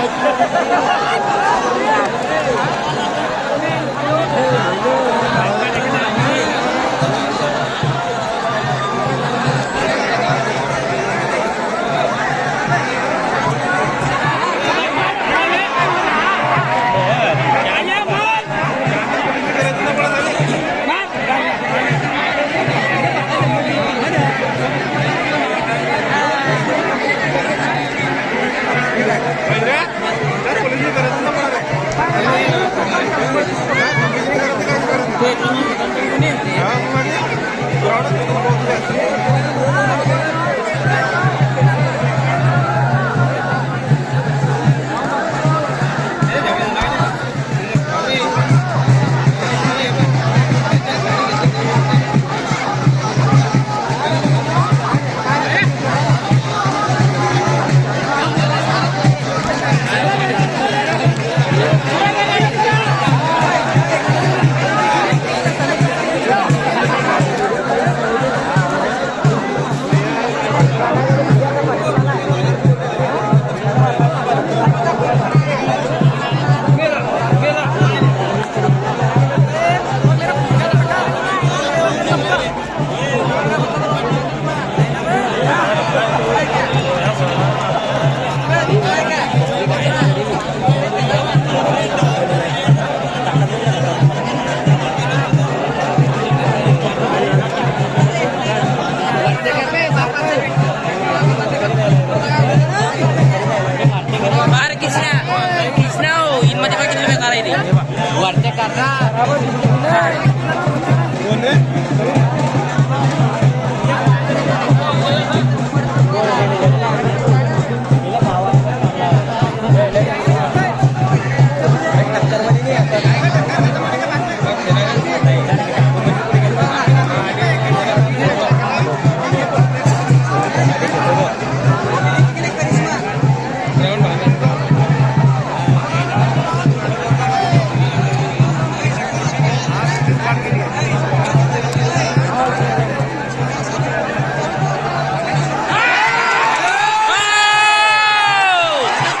Thank you. ఉన్నది 할아버지 누구네? 누구네?